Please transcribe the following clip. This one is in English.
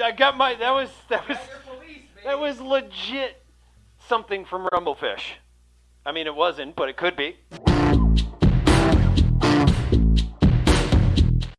I got my. That was that was police, that was legit something from Rumble Fish. I mean, it wasn't, but it could be.